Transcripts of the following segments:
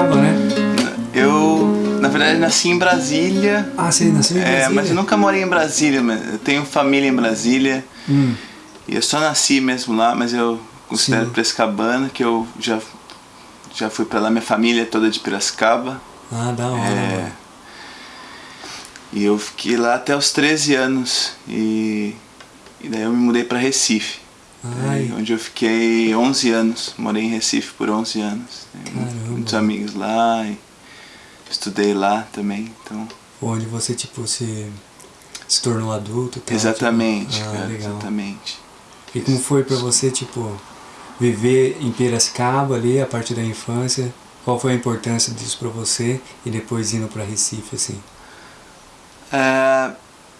Piracicaba, né? Eu, na verdade, nasci em Brasília. Ah, você nasceu em Brasília? É, mas eu nunca morei em Brasília, mas eu tenho família em Brasília. Hum. E eu só nasci mesmo lá, mas eu considero Sim. Piracicabana, que eu já, já fui pra lá, minha família é toda de Piracicaba. Ah, da hora. É, e eu fiquei lá até os 13 anos. E, e daí eu me mudei pra Recife. Ai. Aí, onde eu fiquei 11 anos. Morei em Recife por 11 anos. Muitos amigos lá e estudei lá também. Então, Onde você, tipo, se, se tornou adulto tal, exatamente, tipo, ah, cara, legal. exatamente. E como foi pra você, tipo, viver em Piracicaba ali, a partir da infância? Qual foi a importância disso pra você? E depois indo pra Recife, assim? É,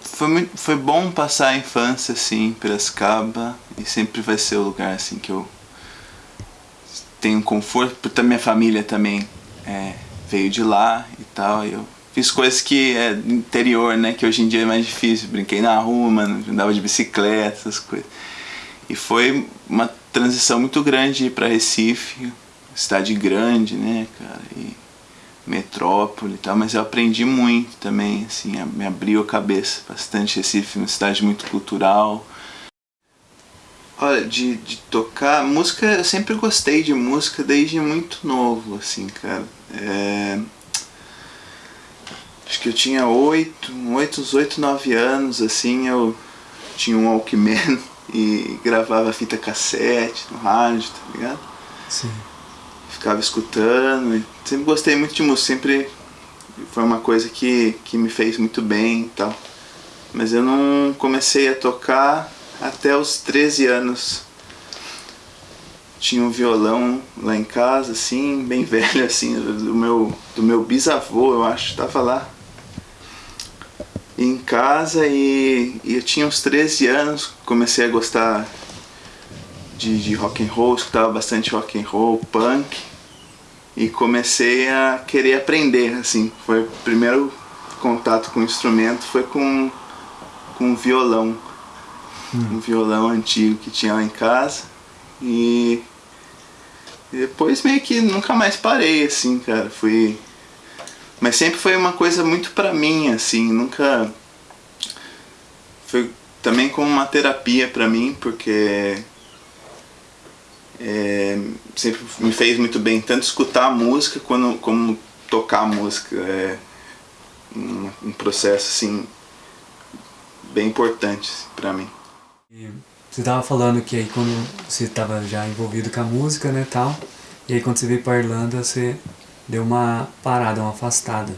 foi, muito, foi bom passar a infância assim em Piracicaba e sempre vai ser o lugar assim que eu tenho conforto, porque minha família também é, veio de lá e tal. E eu fiz coisas que é interior, né? Que hoje em dia é mais difícil. Brinquei na rua, mano, andava de bicicleta, essas coisas. E foi uma transição muito grande pra Recife, cidade grande, né, cara? E metrópole e tal, mas eu aprendi muito também, assim, me abriu a cabeça bastante. Recife, uma cidade muito cultural. Olha, de, de tocar, música, eu sempre gostei de música desde muito novo, assim, cara. É, Acho que eu tinha oito, oito, oito, nove anos, assim, eu tinha um Walkman e gravava fita cassete no rádio, tá ligado? Sim. Ficava escutando. Sempre gostei muito de música, sempre foi uma coisa que, que me fez muito bem e tal. Mas eu não comecei a tocar até os 13 anos. Tinha um violão lá em casa, assim, bem velho, assim, do meu, do meu bisavô, eu acho, tava lá em casa e, e eu tinha uns 13 anos, comecei a gostar de, de rock and roll, escutava bastante rock and roll, punk e comecei a querer aprender, assim, foi o primeiro contato com o instrumento foi com com um violão, um violão antigo que tinha lá em casa e e depois meio que nunca mais parei, assim, cara, fui mas sempre foi uma coisa muito pra mim, assim, nunca foi também como uma terapia pra mim, porque é, sempre me fez muito bem tanto escutar a música quando, como tocar a música. É um, um processo assim bem importante pra mim. Você tava falando que aí quando você tava já envolvido com a música, né, tal, e aí quando você veio pra Irlanda, você deu uma parada, uma afastada.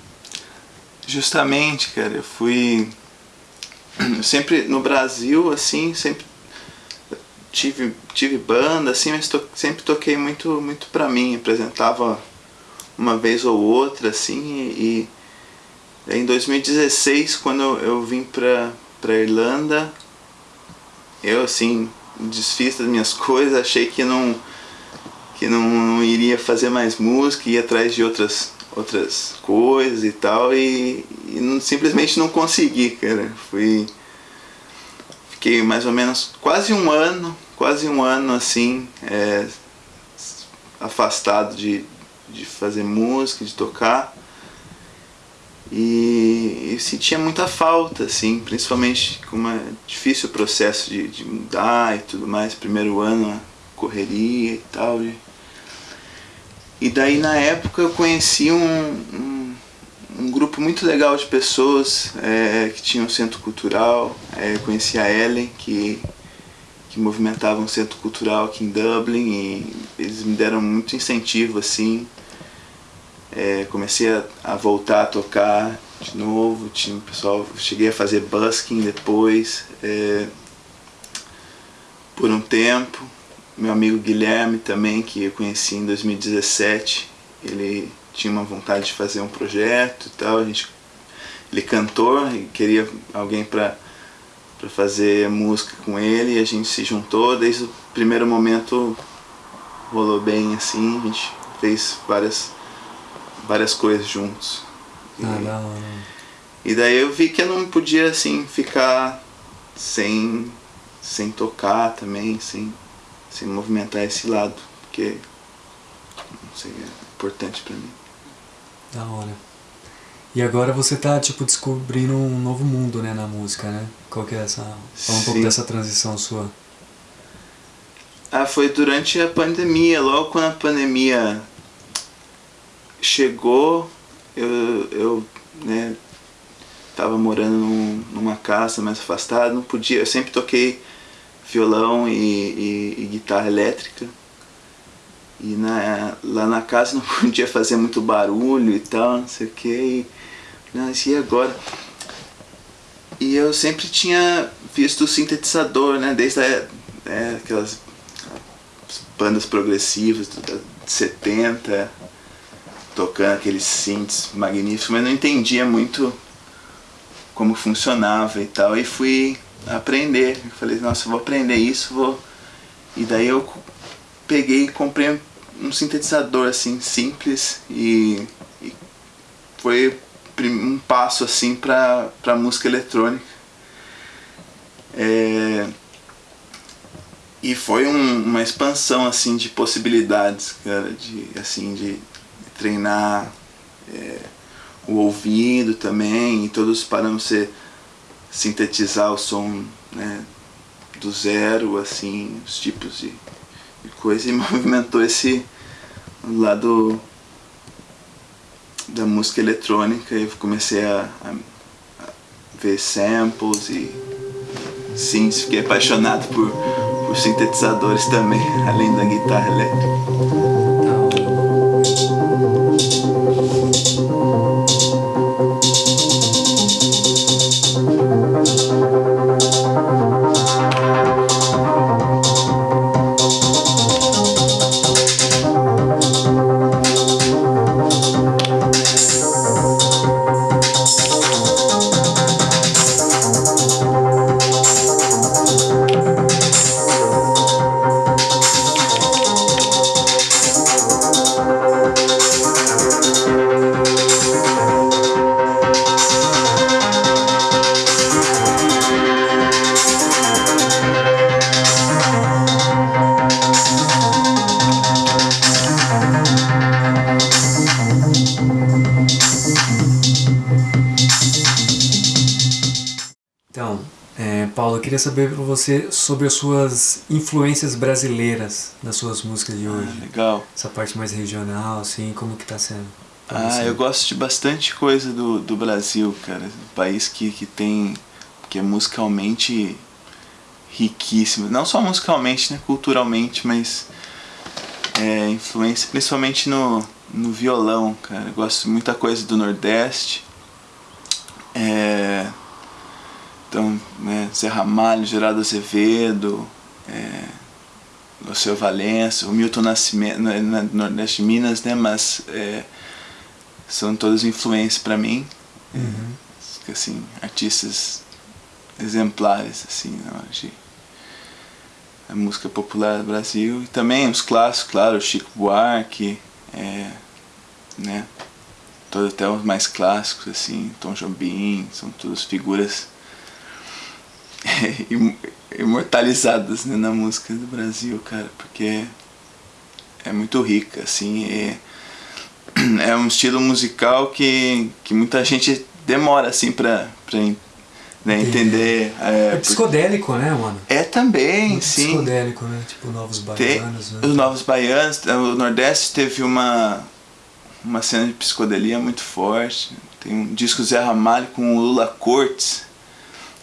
Justamente, cara, eu fui sempre no Brasil assim, sempre tive tive banda assim, mas to, sempre toquei muito muito pra mim, apresentava uma vez ou outra assim e, e em 2016 quando eu, eu vim pra pra Irlanda, eu assim desfiz das minhas coisas, achei que não que não, não iria fazer mais música, ia atrás de outras outras coisas e tal e, e não- simplesmente não consegui, cara. Fui fiquei mais ou menos quase um ano, quase um ano assim, é, afastado de, de fazer música, de tocar. E, sentia muita falta, assim, principalmente como é difícil processo de, de mudar e tudo mais. Primeiro ano, correria e tal. E, e daí na época eu conheci um, um, um grupo muito legal de pessoas é, que tinha um centro cultural. É, conheci a Ellen, que, que movimentava um centro cultural aqui em Dublin e eles me deram muito incentivo assim. É, comecei a, a voltar a tocar de novo, tinha pessoal, cheguei a fazer busking depois, é, por um tempo. Meu amigo Guilherme também, que eu conheci em 2017, ele tinha uma vontade de fazer um projeto e tal, a gente, ele cantor e queria alguém para para fazer música com ele e a gente se juntou, desde o primeiro momento rolou bem assim, a gente fez várias várias coisas juntos. E, Ah, da hora. e daí eu vi que eu não podia assim ficar sem sem tocar também, sem sem movimentar esse lado, porque não sei, é importante para mim. Da hora. E agora você tá, tipo, descobrindo um novo mundo, né, na música, né? Qual que é essa... Fala um pouco Sim. dessa transição sua. Ah, foi durante a pandemia, logo quando a pandemia chegou, eu, eu né, tava morando num- numa casa mais afastada, não podia, eu sempre toquei violão e, e- e guitarra elétrica. E na, lá na casa não podia fazer muito barulho e tal, não sei o que. E, não, e agora? E eu sempre tinha visto o sintetizador, né? Desde a, é, aquelas bandas progressivas da 70, tocando aqueles synths magníficos, mas não entendia muito como funcionava e tal. E fui aprender. Eu falei, nossa, vou aprender isso, vou. E daí eu peguei e comprei um sintetizador assim simples e, e foi um passo assim para para música eletrônica. É, e foi um- uma expansão assim de possibilidades, cara, de assim de treinar é, o ouvido também, e todos os parâmetros você sintetizar o som né, do zero, assim, os tipos de coisa, e movimentou esse lado da música eletrônica, e eu comecei a, a- ver samples e sim, fiquei apaixonado por, por sintetizadores também, além da guitarra elétrica. Queria saber para você sobre as suas influências brasileiras nas suas músicas de Ah, hoje. legal. Essa parte mais regional, assim, como que tá sendo? Ah, você? eu gosto de bastante coisa do, do Brasil, cara. Um país que, que tem. que é musicalmente riquíssimo. Não só musicalmente, né? Culturalmente, mas. É, influência principalmente no, no violão, cara. Eu gosto de muita coisa do Nordeste. É, então, Zé Ramalho, Geraldo Azevedo, é, o seu Valença, o Milton Nascimento, na, na Nordeste de Minas, né? Mas é, são todas influências para mim. Uhum. Assim, artistas exemplares, assim, na hora de a música popular do Brasil. E também os clássicos, claro, Chico Buarque, é, né? Todos até os mais clássicos, assim, Tom Jobim, são todas figuras imortalizadas né, na música do Brasil, cara, porque é muito rica, assim, e é um estilo musical que, que muita gente demora, assim, pra, pra né, entender. É, É psicodélico, né, mano? é também, Muito sim. psicodélico, né? Tipo Novos Baianos, né? os Novos Baianos, o Nordeste teve uma, uma cena de psicodelia muito forte. Tem um disco Zé Ramalho com o Lula Cortes,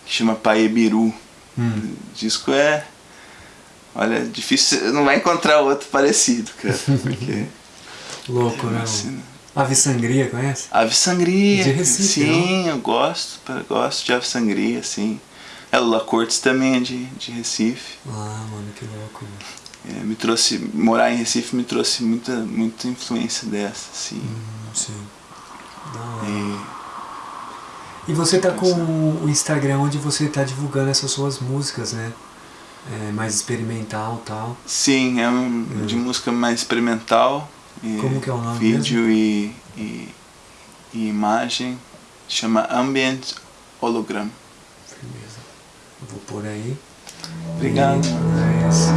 que chama Paebiru. Hum. O disco é. Olha, difícil, não vai encontrar outro parecido, cara. Porque. Louco, é né? uma mano? cena- Ave Sangria, conhece? Ave Sangria. De Recife, sim, eu gosto, gosto de Ave Sangria, sim. É, Lula Cortes também é de, de Recife. Ah, mano, que louco. Mano. É, me trouxe morar em Recife me trouxe muita muita influência dessa assim Hum, sim. Da hora. e e você está com o Instagram onde você está divulgando essas suas músicas, né? É, mais experimental tal. Sim, é um, é. de música mais experimental. Como que é o nome Vídeo e, e, e, imagem. Chama Ambient Hologram. Firmeza. Vou por aí. Obrigado. É e.